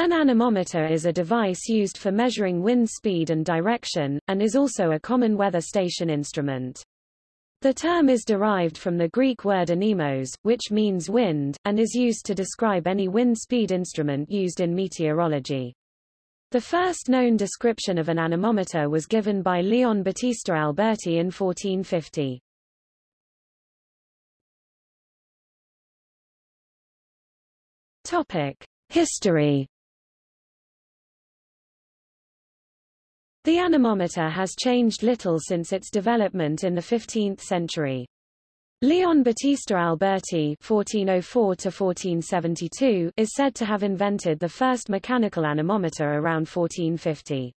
An anemometer is a device used for measuring wind speed and direction, and is also a common weather station instrument. The term is derived from the Greek word anemos, which means wind, and is used to describe any wind speed instrument used in meteorology. The first known description of an anemometer was given by Leon Battista Alberti in 1450. Topic: History The anemometer has changed little since its development in the 15th century. Leon Battista Alberti (1404–1472) is said to have invented the first mechanical anemometer around 1450.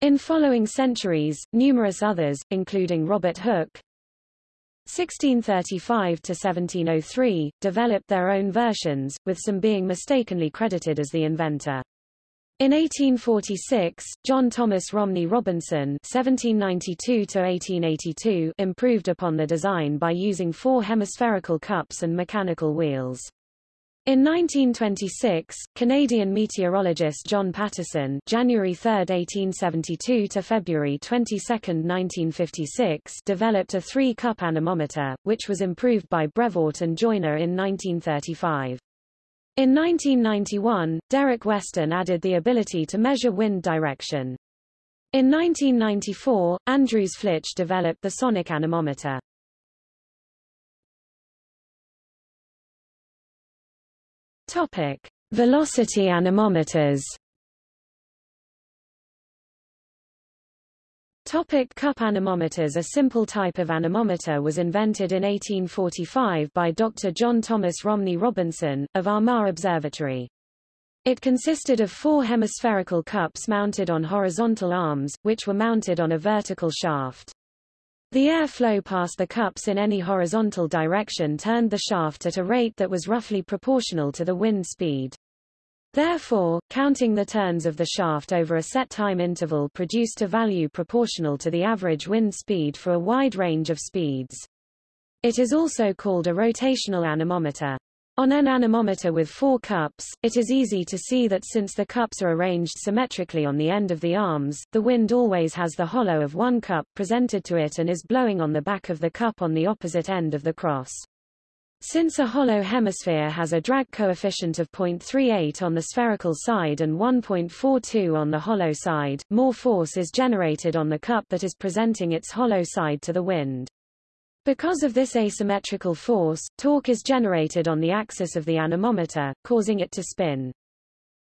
In following centuries, numerous others, including Robert Hooke, 1635–1703, developed their own versions, with some being mistakenly credited as the inventor. In 1846, John Thomas Romney Robinson (1792–1882) improved upon the design by using four hemispherical cups and mechanical wheels. In 1926, Canadian meteorologist John Patterson (January 3, 1872 to February 22, 1956) developed a three-cup anemometer, which was improved by Brevoort and Joyner in 1935. In 1991, Derek Weston added the ability to measure wind direction. In 1994, Andreas Pflitsch developed the sonic anemometer. Topic: Velocity anemometers. Topic cup anemometers A simple type of anemometer was invented in 1845 by Dr. John Thomas Romney Robinson, of Armagh Observatory. It consisted of four hemispherical cups mounted on horizontal arms, which were mounted on a vertical shaft. The air flow past the cups in any horizontal direction turned the shaft at a rate that was roughly proportional to the wind speed. Therefore, counting the turns of the shaft over a set time interval produced a value proportional to the average wind speed for a wide range of speeds. It is also called a rotational anemometer. On an anemometer with four cups, it is easy to see that since the cups are arranged symmetrically on the end of the arms, the wind always has the hollow of one cup presented to it and is blowing on the back of the cup on the opposite end of the cross. Since a hollow hemisphere has a drag coefficient of 0.38 on the spherical side and 1.42 on the hollow side, more force is generated on the cup that is presenting its hollow side to the wind. Because of this asymmetrical force, torque is generated on the axis of the anemometer, causing it to spin.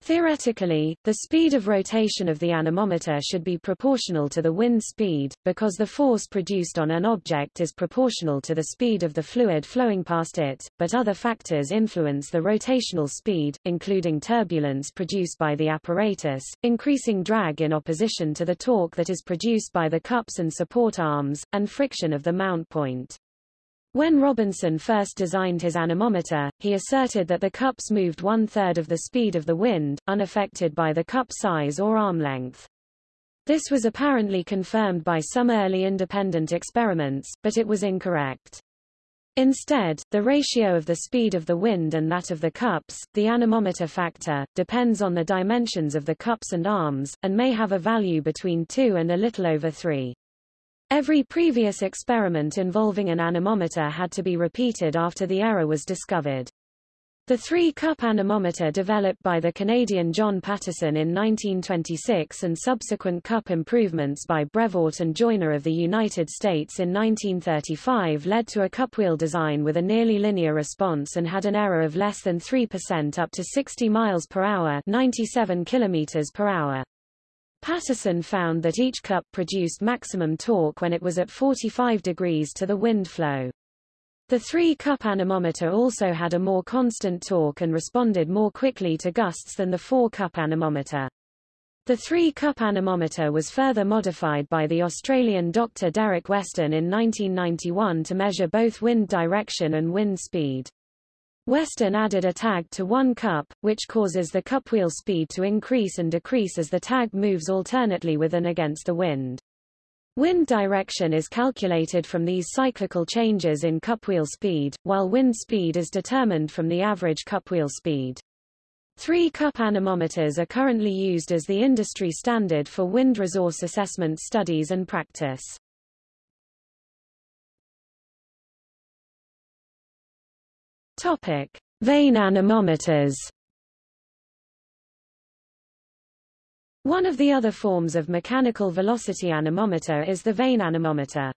Theoretically, the speed of rotation of the anemometer should be proportional to the wind speed, because the force produced on an object is proportional to the speed of the fluid flowing past it, but other factors influence the rotational speed, including turbulence produced by the apparatus, increasing drag in opposition to the torque that is produced by the cups and support arms, and friction of the mount point. When Robinson first designed his anemometer, he asserted that the cups moved one-third of the speed of the wind, unaffected by the cup size or arm length. This was apparently confirmed by some early independent experiments, but it was incorrect. Instead, the ratio of the speed of the wind and that of the cups, the anemometer factor, depends on the dimensions of the cups and arms, and may have a value between 2 and a little over 3. Every previous experiment involving an anemometer had to be repeated after the error was discovered. The three-cup anemometer developed by the Canadian John Patterson in 1926 and subsequent cup improvements by Brevoort and Joyner of the United States in 1935 led to a cupwheel design with a nearly linear response and had an error of less than 3% up to 60 miles per hour 97 kilometers per hour. Patterson found that each cup produced maximum torque when it was at 45 degrees to the wind flow. The three-cup anemometer also had a more constant torque and responded more quickly to gusts than the four-cup anemometer. The three-cup anemometer was further modified by the Australian Dr. Derek Weston in 1991 to measure both wind direction and wind speed. Weston added a tag to one cup, which causes the cupwheel speed to increase and decrease as the tag moves alternately with and against the wind. Wind direction is calculated from these cyclical changes in cupwheel speed, while wind speed is determined from the average cupwheel speed. Three-cup anemometers are currently used as the industry standard for wind resource assessment studies and practice. Topic: Vane anemometers. One of the other forms of mechanical velocity anemometer is the vane anemometer.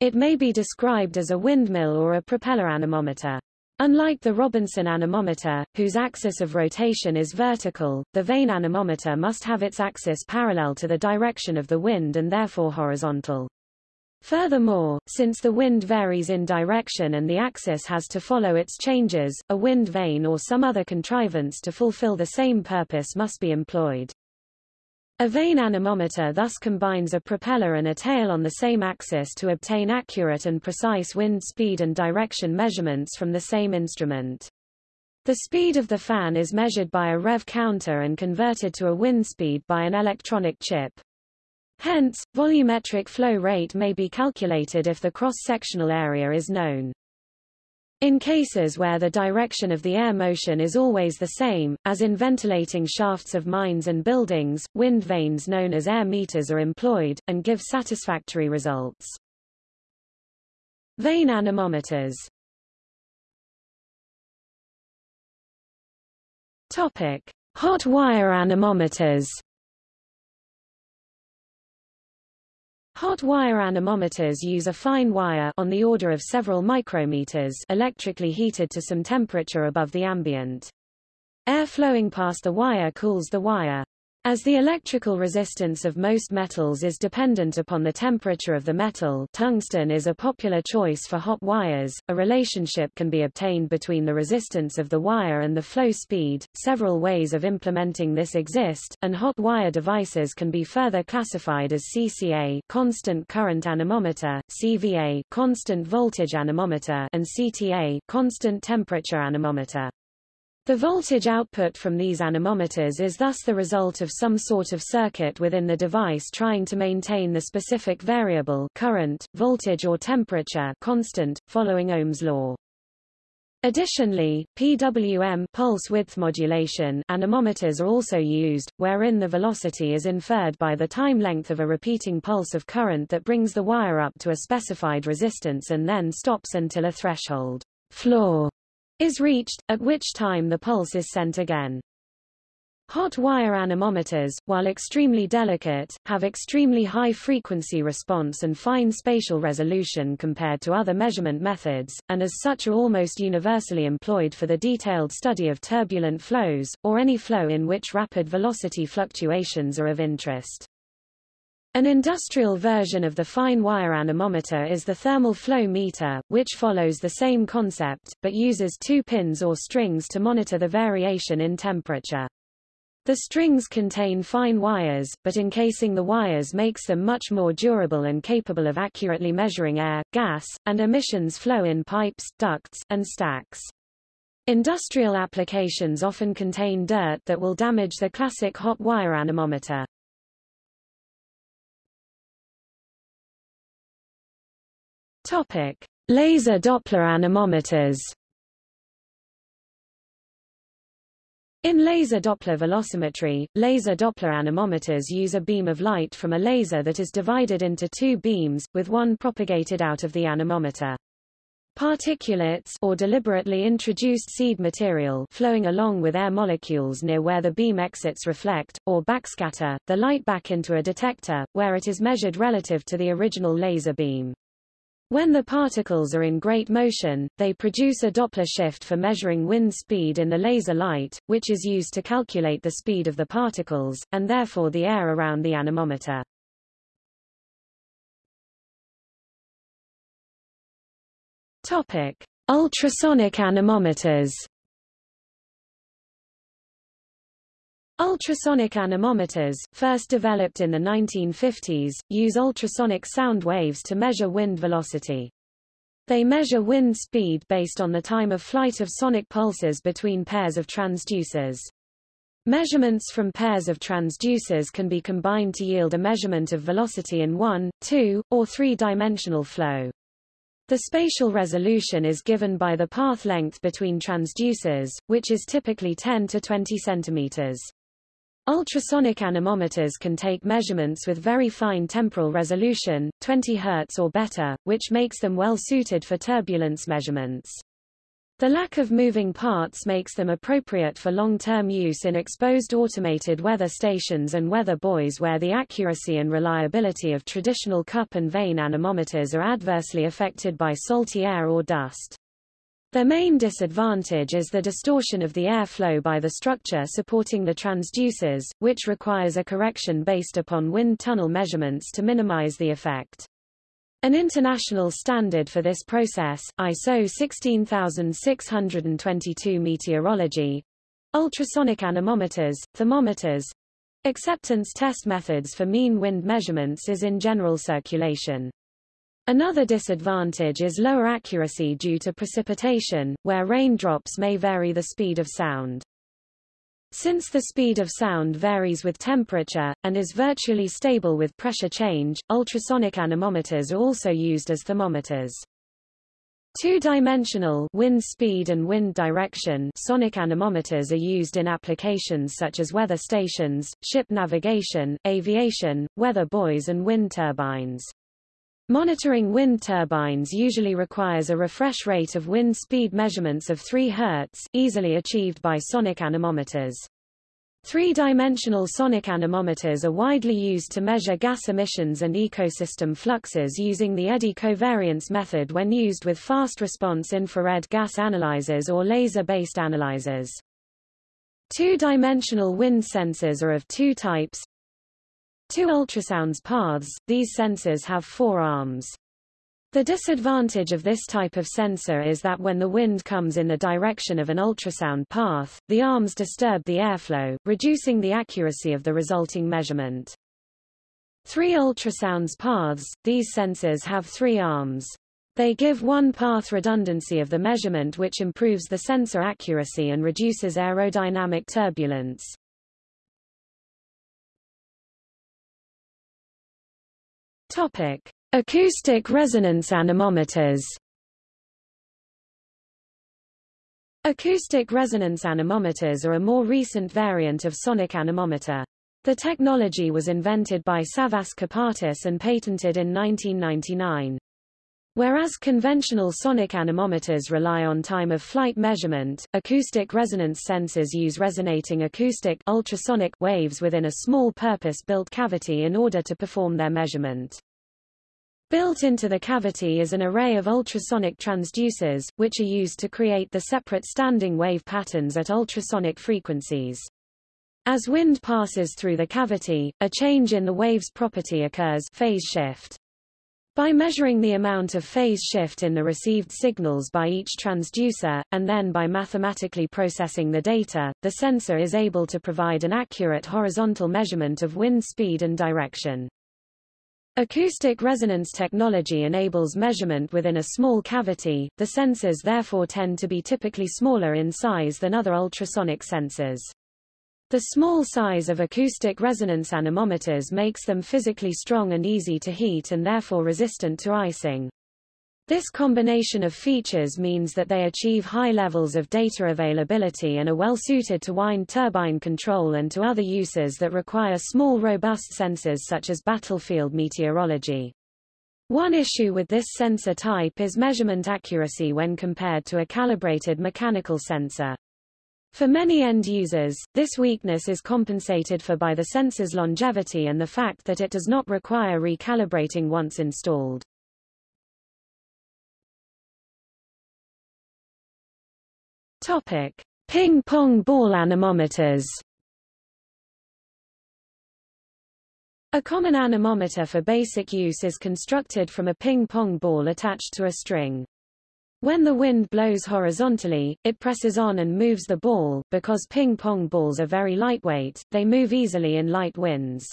It may be described as a windmill or a propeller anemometer. Unlike the Robinson anemometer, whose axis of rotation is vertical, the vane anemometer must have its axis parallel to the direction of the wind and therefore horizontal. Furthermore, since the wind varies in direction and the axis has to follow its changes, a wind vane or some other contrivance to fulfill the same purpose must be employed. A vane anemometer thus combines a propeller and a tail on the same axis to obtain accurate and precise wind speed and direction measurements from the same instrument. The speed of the fan is measured by a rev counter and converted to a wind speed by an electronic chip. Hence, volumetric flow rate may be calculated if the cross-sectional area is known. In cases where the direction of the air motion is always the same, as in ventilating shafts of mines and buildings, wind vanes known as air meters are employed, and give satisfactory results. Vane anemometers Topic. Hot wire anemometers Hot wire anemometers use a fine wire on the order of several micrometers electrically heated to some temperature above the ambient. Air flowing past the wire cools the wire. As the electrical resistance of most metals is dependent upon the temperature of the metal tungsten is a popular choice for hot wires, a relationship can be obtained between the resistance of the wire and the flow speed. Several ways of implementing this exist, and hot wire devices can be further classified as CCA constant current anemometer, CVA constant voltage anemometer and CTA constant temperature anemometer. The voltage output from these anemometers is thus the result of some sort of circuit within the device trying to maintain the specific variable current, voltage or temperature constant, following Ohm's law. Additionally, PWM pulse width modulation anemometers are also used, wherein the velocity is inferred by the time length of a repeating pulse of current that brings the wire up to a specified resistance and then stops until a threshold floor is reached, at which time the pulse is sent again. Hot wire anemometers, while extremely delicate, have extremely high frequency response and fine spatial resolution compared to other measurement methods, and as such are almost universally employed for the detailed study of turbulent flows, or any flow in which rapid velocity fluctuations are of interest. An industrial version of the fine wire anemometer is the thermal flow meter, which follows the same concept, but uses two pins or strings to monitor the variation in temperature. The strings contain fine wires, but encasing the wires makes them much more durable and capable of accurately measuring air, gas, and emissions flow in pipes, ducts, and stacks. Industrial applications often contain dirt that will damage the classic hot wire anemometer. Topic: Laser Doppler anemometers. In laser Doppler velocimetry, laser Doppler anemometers use a beam of light from a laser that is divided into two beams, with one propagated out of the anemometer. Particulates or deliberately introduced seed material flowing along with air molecules near where the beam exits reflect, or backscatter, the light back into a detector, where it is measured relative to the original laser beam. When the particles are in great motion, they produce a Doppler shift for measuring wind speed in the laser light, which is used to calculate the speed of the particles, and therefore the air around the anemometer. Topic. Ultrasonic anemometers Ultrasonic anemometers, first developed in the 1950s, use ultrasonic sound waves to measure wind velocity. They measure wind speed based on the time of flight of sonic pulses between pairs of transducers. Measurements from pairs of transducers can be combined to yield a measurement of velocity in one, two, or three-dimensional flow. The spatial resolution is given by the path length between transducers, which is typically 10 to 20 centimeters. Ultrasonic anemometers can take measurements with very fine temporal resolution, 20 Hz or better, which makes them well suited for turbulence measurements. The lack of moving parts makes them appropriate for long-term use in exposed automated weather stations and weather buoys where the accuracy and reliability of traditional cup and vane anemometers are adversely affected by salty air or dust. Their main disadvantage is the distortion of the airflow by the structure supporting the transducers, which requires a correction based upon wind tunnel measurements to minimize the effect. An international standard for this process, ISO 16622 meteorology, ultrasonic anemometers, thermometers, acceptance test methods for mean wind measurements is in general circulation. Another disadvantage is lower accuracy due to precipitation, where raindrops may vary the speed of sound. Since the speed of sound varies with temperature, and is virtually stable with pressure change, ultrasonic anemometers are also used as thermometers. Two-dimensional wind speed and wind direction sonic anemometers are used in applications such as weather stations, ship navigation, aviation, weather buoys and wind turbines. Monitoring wind turbines usually requires a refresh rate of wind speed measurements of 3 Hz, easily achieved by sonic anemometers. Three-dimensional sonic anemometers are widely used to measure gas emissions and ecosystem fluxes using the eddy covariance method when used with fast-response infrared gas analyzers or laser-based analyzers. Two-dimensional wind sensors are of two types, Two ultrasounds paths, these sensors have four arms. The disadvantage of this type of sensor is that when the wind comes in the direction of an ultrasound path, the arms disturb the airflow, reducing the accuracy of the resulting measurement. Three ultrasounds paths, these sensors have three arms. They give one path redundancy of the measurement which improves the sensor accuracy and reduces aerodynamic turbulence. Topic: Acoustic resonance anemometers. Acoustic resonance anemometers are a more recent variant of sonic anemometer. The technology was invented by Savvas Kapartis and patented in 1999. Whereas conventional sonic anemometers rely on time-of-flight measurement, acoustic resonance sensors use resonating acoustic ultrasonic waves within a small purpose-built cavity in order to perform their measurement. Built into the cavity is an array of ultrasonic transducers, which are used to create the separate standing wave patterns at ultrasonic frequencies. As wind passes through the cavity, a change in the wave's property occurs phase shift. By measuring the amount of phase shift in the received signals by each transducer, and then by mathematically processing the data, the sensor is able to provide an accurate horizontal measurement of wind speed and direction. Acoustic resonance technology enables measurement within a small cavity, the sensors therefore tend to be typically smaller in size than other ultrasonic sensors. The small size of acoustic resonance anemometers makes them physically strong and easy to heat and therefore resistant to icing. This combination of features means that they achieve high levels of data availability and are well suited to wind turbine control and to other uses that require small robust sensors such as battlefield meteorology. One issue with this sensor type is measurement accuracy when compared to a calibrated mechanical sensor. For many end users, this weakness is compensated for by the sensor's longevity and the fact that it does not require recalibrating once installed. Topic: Ping-pong ball anemometers. A common anemometer for basic use is constructed from a ping-pong ball attached to a string. When the wind blows horizontally, it presses on and moves the ball. Because ping-pong balls are very lightweight, they move easily in light winds.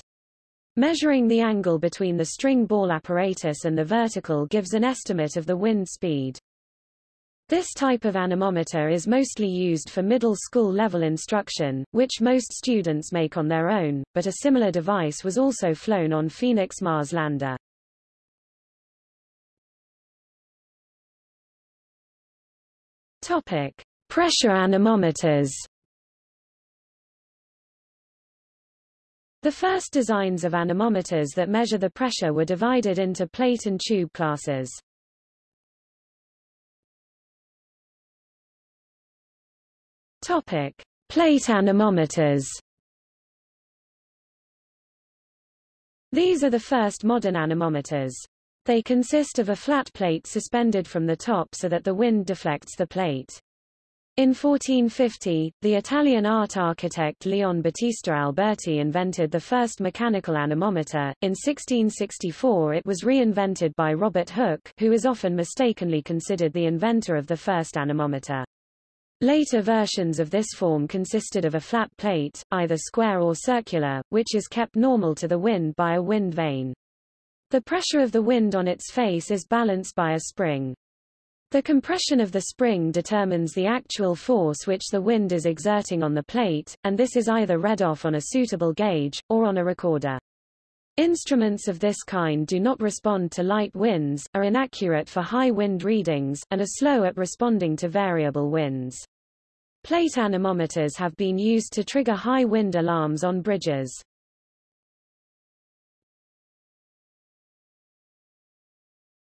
Measuring the angle between the string ball apparatus and the vertical gives an estimate of the wind speed. This type of anemometer is mostly used for middle school level instruction, which most students make on their own, but a similar device was also flown on Phoenix Mars lander. Topic: Pressure anemometers. The first designs of anemometers that measure the pressure were divided into plate and tube classes. Topic: Plate anemometers. These are the first modern anemometers. They consist of a flat plate suspended from the top so that the wind deflects the plate. In 1450, the Italian art architect Leon Battista Alberti invented the first mechanical anemometer. In 1664 it was reinvented by Robert Hooke, who is often mistakenly considered the inventor of the first anemometer. Later versions of this form consisted of a flat plate, either square or circular, which is kept normal to the wind by a wind vane. The pressure of the wind on its face is balanced by a spring. The compression of the spring determines the actual force which the wind is exerting on the plate, and this is either read off on a suitable gauge, or on a recorder. Instruments of this kind do not respond to light winds, are inaccurate for high wind readings, and are slow at responding to variable winds. Plate anemometers have been used to trigger high wind alarms on bridges.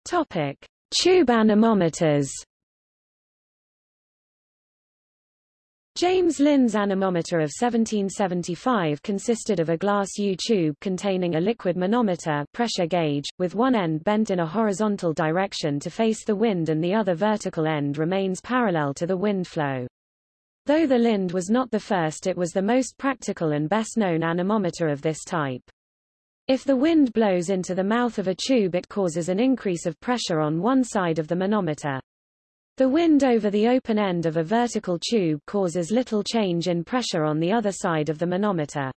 Topic: Tube anemometers. James Lind's anemometer of 1775 consisted of a glass U-tube containing a liquid manometer pressure gauge, with one end bent in a horizontal direction to face the wind and the other vertical end remains parallel to the wind flow. Though the Lind was not the first it was the most practical and best known anemometer of this type. If the wind blows into the mouth of a tube it causes an increase of pressure on one side of the manometer. The wind over the open end of a vertical tube causes little change in pressure on the other side of the manometer.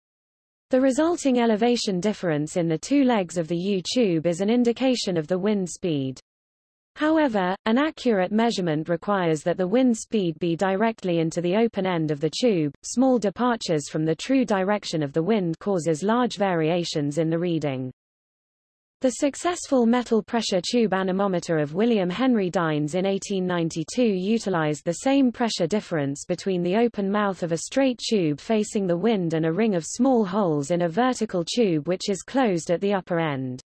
The resulting elevation difference in the two legs of the U-tube is an indication of the wind speed. However, an accurate measurement requires that the wind speed be directly into the open end of the tube. Small departures from the true direction of the wind causes large variations in the reading. The successful metal pressure tube anemometer of William Henry Dines in 1892 utilized the same pressure difference between the open mouth of a straight tube facing the wind and a ring of small holes in a vertical tube which is closed at the upper end.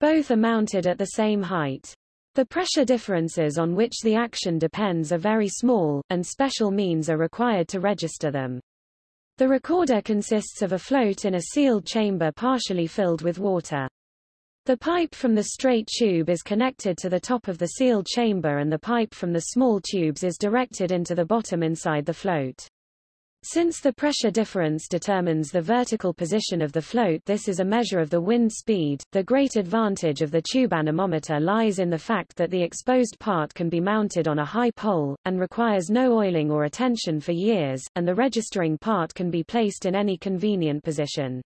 Both are mounted at the same height. The pressure differences on which the action depends are very small, and special means are required to register them. The recorder consists of a float in a sealed chamber partially filled with water. The pipe from the straight tube is connected to the top of the sealed chamber and the pipe from the small tubes is directed into the bottom inside the float. Since the pressure difference determines the vertical position of the float this is a measure of the wind speed. The great advantage of the tube anemometer lies in the fact that the exposed part can be mounted on a high pole, and requires no oiling or attention for years, and the registering part can be placed in any convenient position.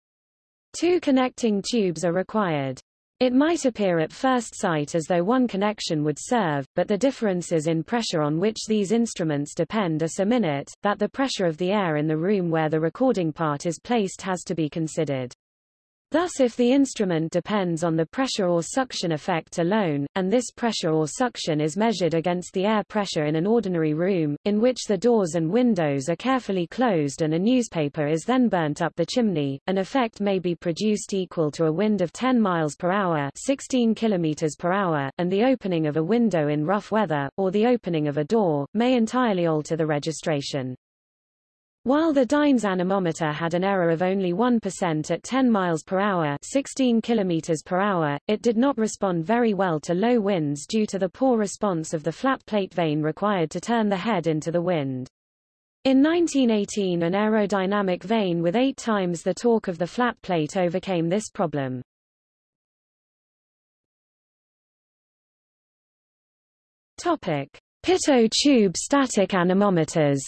Two connecting tubes are required. It might appear at first sight as though one connection would serve, but the differences in pressure on which these instruments depend are so minute, that the pressure of the air in the room where the recording part is placed has to be considered. Thus if the instrument depends on the pressure or suction effect alone, and this pressure or suction is measured against the air pressure in an ordinary room, in which the doors and windows are carefully closed and a newspaper is then burnt up the chimney, an effect may be produced equal to a wind of 10 miles per hour 16 kilometers per hour, and the opening of a window in rough weather, or the opening of a door, may entirely alter the registration. While the Dines anemometer had an error of only 1% at 10 miles per hour, 16 kilometers per hour, it did not respond very well to low winds due to the poor response of the flat plate vane required to turn the head into the wind. In 1918 an aerodynamic vane with eight times the torque of the flat plate overcame this problem. Topic: Pitot tube static anemometers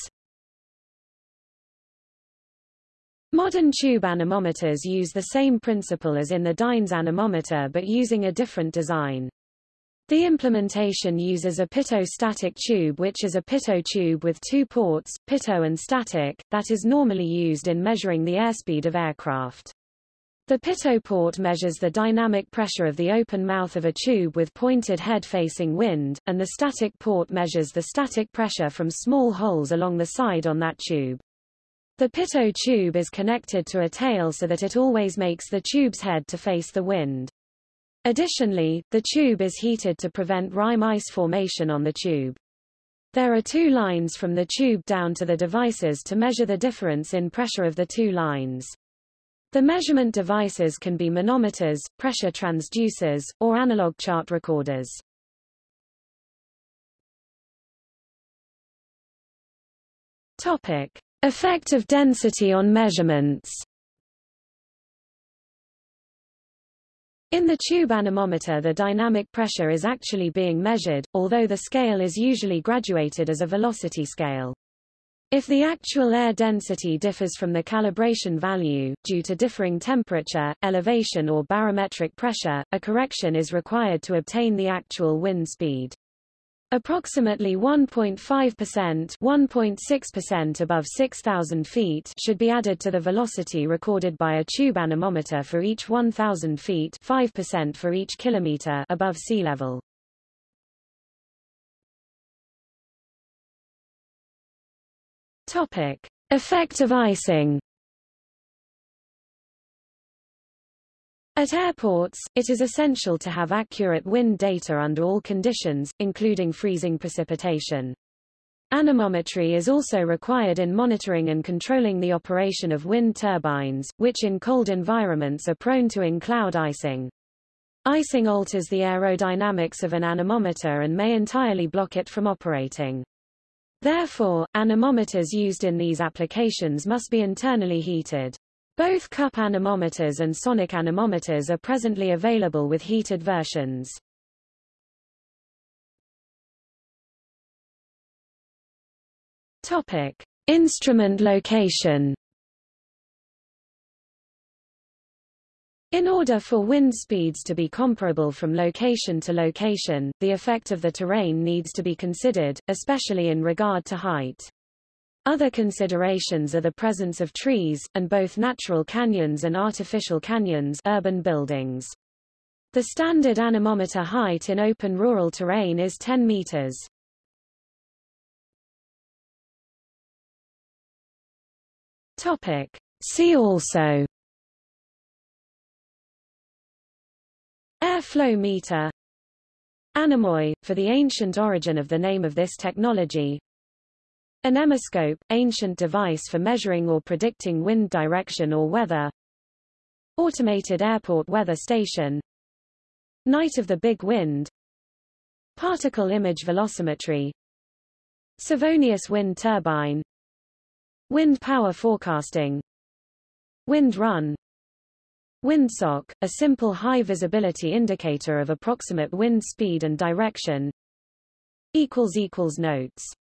Modern tube anemometers use the same principle as in the Dines anemometer but using a different design. The implementation uses a pitot static tube which is a pitot tube with two ports, pitot and static, that is normally used in measuring the airspeed of aircraft. The pitot port measures the dynamic pressure of the open mouth of a tube with pointed head facing wind, and the static port measures the static pressure from small holes along the side on that tube. The pitot tube is connected to a tail so that it always makes the tube's head to face the wind. Additionally, the tube is heated to prevent rime ice formation on the tube. There are two lines from the tube down to the devices to measure the difference in pressure of the two lines. The measurement devices can be manometers, pressure transducers, or analog chart recorders. Topic. Effect of density on measurements In the tube anemometer the dynamic pressure is actually being measured, although the scale is usually graduated as a velocity scale. If the actual air density differs from the calibration value, due to differing temperature, elevation or barometric pressure, a correction is required to obtain the actual wind speed. Approximately 1.5% 1.6% above 6,000 feet should be added to the velocity recorded by a tube anemometer for each 1,000 feet 5% for each kilometer above sea level. Topic. Effect of icing At airports, it is essential to have accurate wind data under all conditions, including freezing precipitation. Anemometry is also required in monitoring and controlling the operation of wind turbines, which in cold environments are prone to in-cloud icing. Icing alters the aerodynamics of an anemometer and may entirely block it from operating. Therefore, anemometers used in these applications must be internally heated. Both cup anemometers and sonic anemometers are presently available with heated versions. Topic: Instrument location. In order for wind speeds to be comparable from location to location, the effect of the terrain needs to be considered, especially in regard to height. Other considerations are the presence of trees, and both natural canyons and artificial canyons urban buildings. The standard anemometer height in open rural terrain is 10 meters. Topic. See also Airflow meter Anemoi, for the ancient origin of the name of this technology Anemoscope, ancient device for measuring or predicting wind direction or weather. Automated airport weather station. Night of the Big Wind. Particle image velocimetry. Savonius wind turbine. Wind power forecasting. Wind run. Windsock, a simple high-visibility indicator of approximate wind speed and direction. Notes